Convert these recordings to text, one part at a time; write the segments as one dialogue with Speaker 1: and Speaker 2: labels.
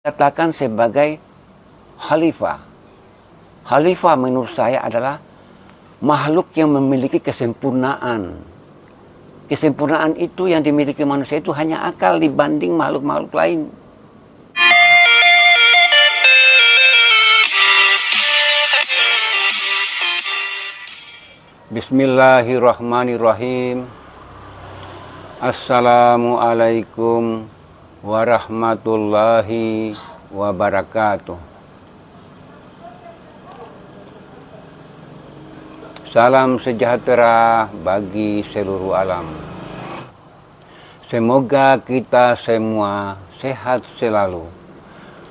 Speaker 1: katakan sebagai khalifah. Khalifah menurut saya adalah makhluk yang memiliki kesempurnaan. Kesempurnaan itu yang dimiliki manusia itu hanya akal dibanding makhluk-makhluk lain. Bismillahirrahmanirrahim. Assalamualaikum warahmatullahi wabarakatuh. Salam sejahtera bagi seluruh alam. Semoga kita semua sehat selalu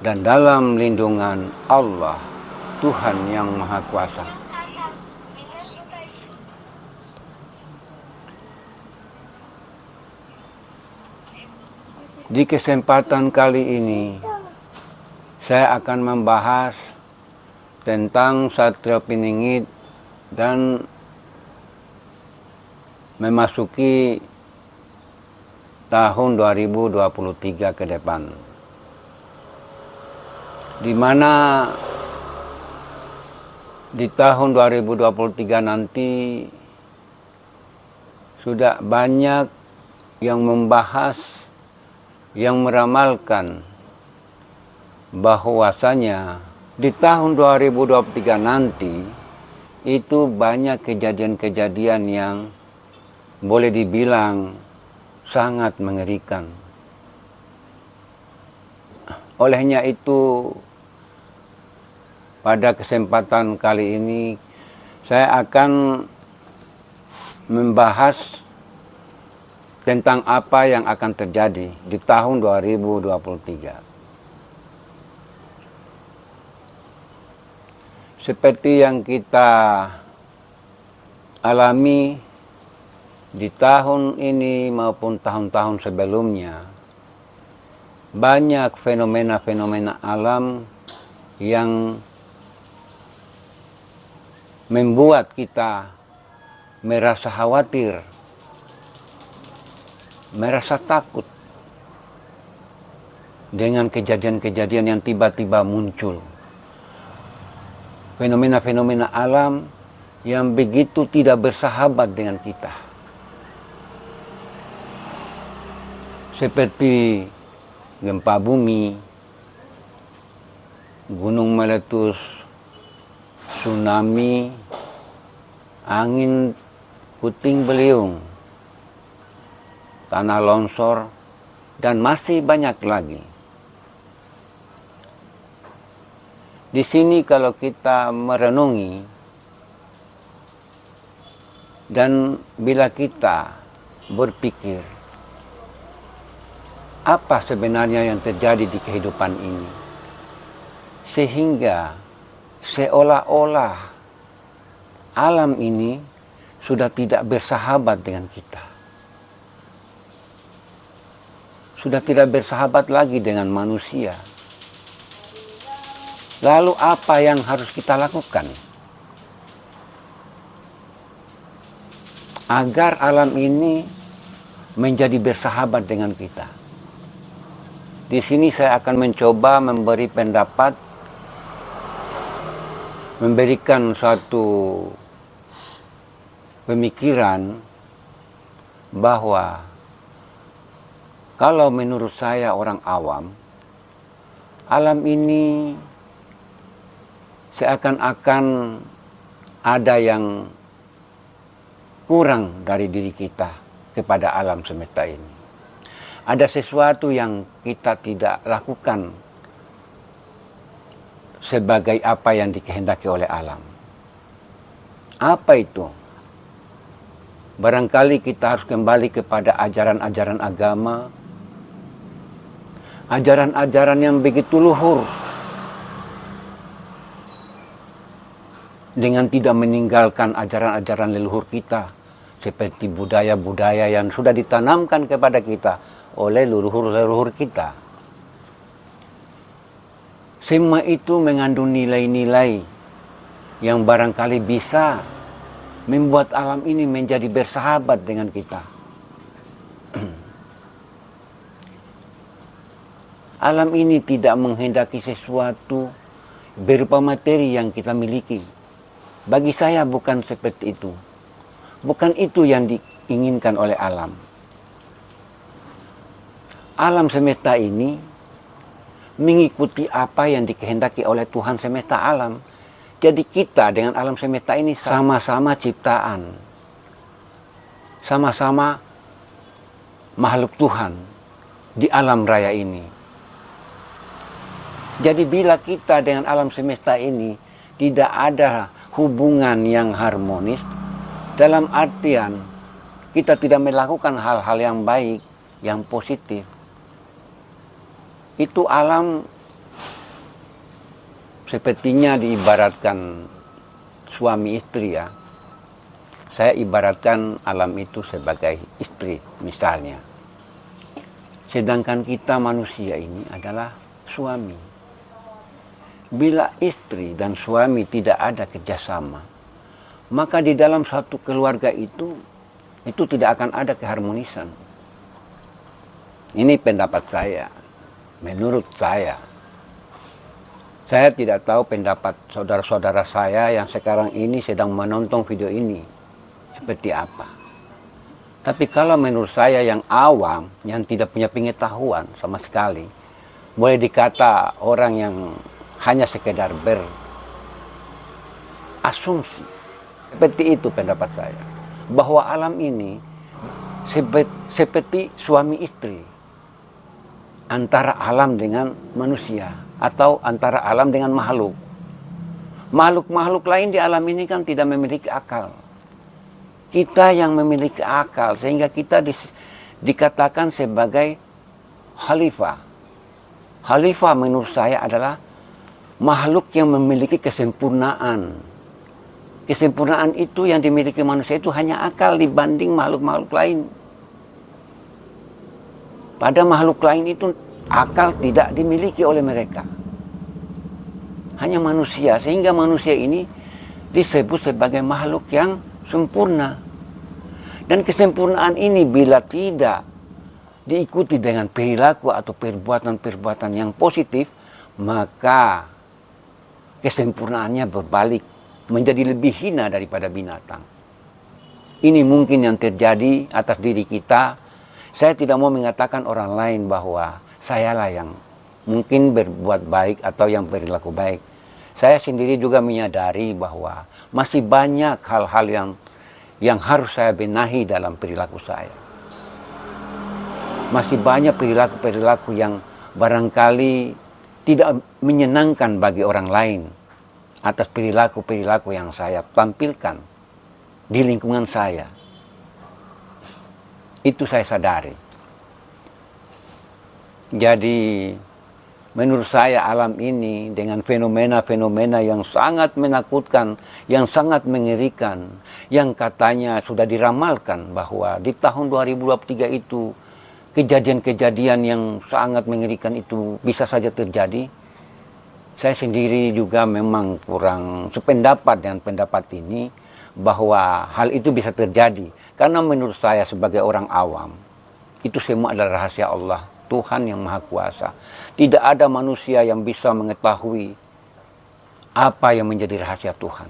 Speaker 1: dan dalam lindungan Allah, Tuhan yang Maha Kuasa. Di kesempatan kali ini, saya akan membahas tentang Satria Piningit dan memasuki tahun 2023 ke depan. Di mana di tahun 2023 nanti sudah banyak yang membahas yang meramalkan bahwasanya di tahun 2023 nanti itu banyak kejadian-kejadian yang boleh dibilang sangat mengerikan. Olehnya itu pada kesempatan kali ini saya akan membahas tentang apa yang akan terjadi di tahun 2023. Seperti yang kita alami di tahun ini maupun tahun-tahun sebelumnya, banyak fenomena-fenomena alam yang membuat kita merasa khawatir merasa takut dengan kejadian-kejadian yang tiba-tiba muncul. Fenomena-fenomena alam yang begitu tidak bersahabat dengan kita. Seperti gempa bumi, gunung meletus, tsunami, angin puting beliung, tanah longsor, dan masih banyak lagi. Di sini kalau kita merenungi dan bila kita berpikir apa sebenarnya yang terjadi di kehidupan ini sehingga seolah-olah alam ini sudah tidak bersahabat dengan kita. Sudah tidak bersahabat lagi dengan manusia. Lalu apa yang harus kita lakukan? Agar alam ini menjadi bersahabat dengan kita. Di sini saya akan mencoba memberi pendapat, memberikan suatu pemikiran bahwa kalau menurut saya orang awam, alam ini seakan-akan ada yang kurang dari diri kita kepada alam semesta ini. Ada sesuatu yang kita tidak lakukan sebagai apa yang dikehendaki oleh alam. Apa itu? Barangkali kita harus kembali kepada ajaran-ajaran agama, ajaran-ajaran yang begitu luhur dengan tidak meninggalkan ajaran-ajaran leluhur kita seperti budaya-budaya yang sudah ditanamkan kepada kita oleh leluhur-leluhur kita. Semua itu mengandung nilai-nilai yang barangkali bisa membuat alam ini menjadi bersahabat dengan kita. Alam ini tidak menghendaki sesuatu berupa materi yang kita miliki. Bagi saya bukan seperti itu. Bukan itu yang diinginkan oleh alam. Alam semesta ini mengikuti apa yang dikehendaki oleh Tuhan semesta alam. Jadi kita dengan alam semesta ini sama-sama ciptaan. Sama-sama makhluk Tuhan di alam raya ini. Jadi bila kita dengan alam semesta ini tidak ada hubungan yang harmonis, dalam artian kita tidak melakukan hal-hal yang baik, yang positif, itu alam sepertinya diibaratkan suami istri ya. Saya ibaratkan alam itu sebagai istri misalnya. Sedangkan kita manusia ini adalah suami. Bila istri dan suami tidak ada kerjasama, maka di dalam satu keluarga itu, itu tidak akan ada keharmonisan. Ini pendapat saya, menurut saya. Saya tidak tahu pendapat saudara-saudara saya yang sekarang ini sedang menonton video ini seperti apa. Tapi kalau menurut saya yang awam, yang tidak punya pengetahuan sama sekali, boleh dikata orang yang hanya sekedar berasumsi. Seperti itu pendapat saya. Bahwa alam ini seperti suami istri. Antara alam dengan manusia. Atau antara alam dengan makhluk. Makhluk-makhluk lain di alam ini kan tidak memiliki akal. Kita yang memiliki akal. Sehingga kita di, dikatakan sebagai khalifah. Khalifah menurut saya adalah makhluk yang memiliki kesempurnaan. Kesempurnaan itu yang dimiliki manusia itu hanya akal dibanding makhluk-makhluk lain. Pada makhluk lain itu akal tidak dimiliki oleh mereka. Hanya manusia, sehingga manusia ini disebut sebagai makhluk yang sempurna. Dan kesempurnaan ini bila tidak diikuti dengan perilaku atau perbuatan-perbuatan yang positif, maka kesempurnaannya berbalik menjadi lebih hina daripada binatang. Ini mungkin yang terjadi atas diri kita. Saya tidak mau mengatakan orang lain bahwa sayalah yang mungkin berbuat baik atau yang berlaku baik. Saya sendiri juga menyadari bahwa masih banyak hal-hal yang yang harus saya benahi dalam perilaku saya. Masih banyak perilaku-perilaku yang barangkali tidak menyenangkan bagi orang lain atas perilaku-perilaku yang saya tampilkan di lingkungan saya. Itu saya sadari. Jadi menurut saya alam ini dengan fenomena-fenomena yang sangat menakutkan, yang sangat mengerikan, yang katanya sudah diramalkan bahwa di tahun 2023 itu kejadian-kejadian yang sangat mengerikan itu bisa saja terjadi. Saya sendiri juga memang kurang sependapat dengan pendapat ini bahwa hal itu bisa terjadi. Karena menurut saya sebagai orang awam, itu semua adalah rahasia Allah, Tuhan yang Maha Kuasa. Tidak ada manusia yang bisa mengetahui apa yang menjadi rahasia Tuhan.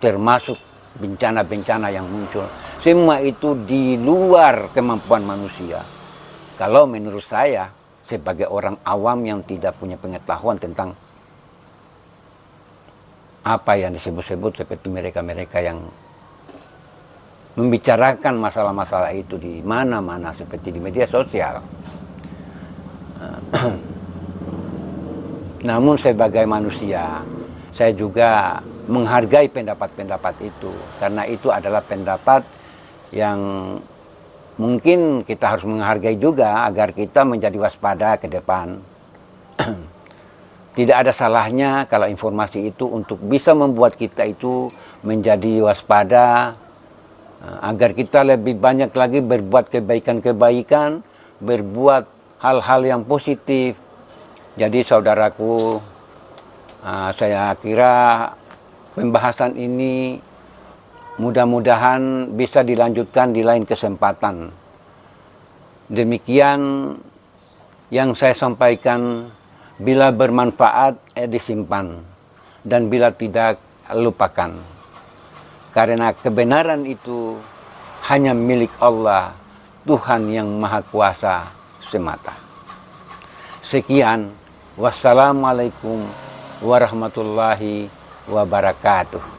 Speaker 1: Termasuk bencana-bencana yang muncul. Semua itu di luar kemampuan manusia. Kalau menurut saya, sebagai orang awam yang tidak punya pengetahuan tentang apa yang disebut-sebut seperti mereka-mereka yang membicarakan masalah-masalah itu di mana-mana seperti di media sosial. Namun sebagai manusia, saya juga menghargai pendapat-pendapat itu karena itu adalah pendapat yang mungkin kita harus menghargai juga agar kita menjadi waspada ke depan. Tidak ada salahnya kalau informasi itu untuk bisa membuat kita itu menjadi waspada eh, agar kita lebih banyak lagi berbuat kebaikan-kebaikan, berbuat hal-hal yang positif. Jadi saudaraku, eh, saya kira pembahasan ini Mudah-mudahan bisa dilanjutkan di lain kesempatan. Demikian yang saya sampaikan. Bila bermanfaat, eh, disimpan. Dan bila tidak, lupakan. Karena kebenaran itu hanya milik Allah, Tuhan yang Maha Kuasa semata. Sekian, wassalamualaikum warahmatullahi wabarakatuh.